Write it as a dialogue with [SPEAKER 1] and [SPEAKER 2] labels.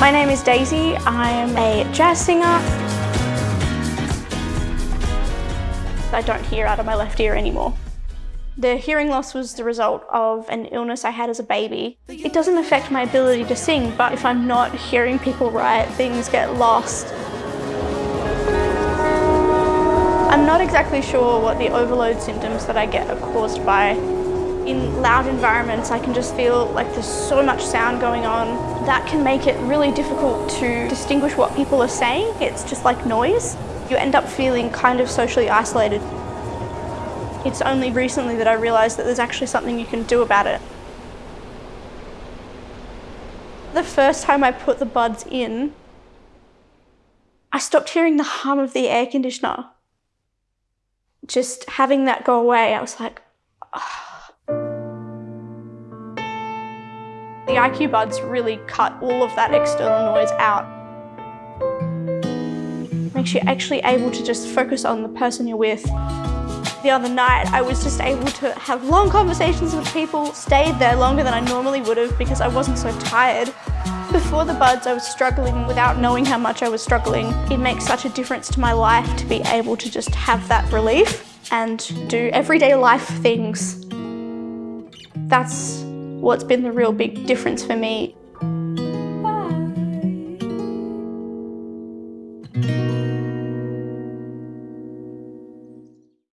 [SPEAKER 1] My name is Daisy. I'm a jazz singer. I don't hear out of my left ear anymore. The hearing loss was the result of an illness I had as a baby. It doesn't affect my ability to sing, but if I'm not hearing people right, things get lost. I'm not exactly sure what the overload symptoms that I get are caused by. In loud environments, I can just feel like there's so much sound going on. That can make it really difficult to distinguish what people are saying. It's just like noise. You end up feeling kind of socially isolated. It's only recently that I realised that there's actually something you can do about it. The first time I put the buds in, I stopped hearing the hum of the air conditioner just having that go away, I was like, oh. The IQ buds really cut all of that external noise out. Makes you actually able to just focus on the person you're with. The other night, I was just able to have long conversations with people, stayed there longer than I normally would have because I wasn't so tired. Before the buds, I was struggling without knowing how much I was struggling. It makes such a difference to my life to be able to just have that relief and do everyday life things. That's what's been the real big difference for me.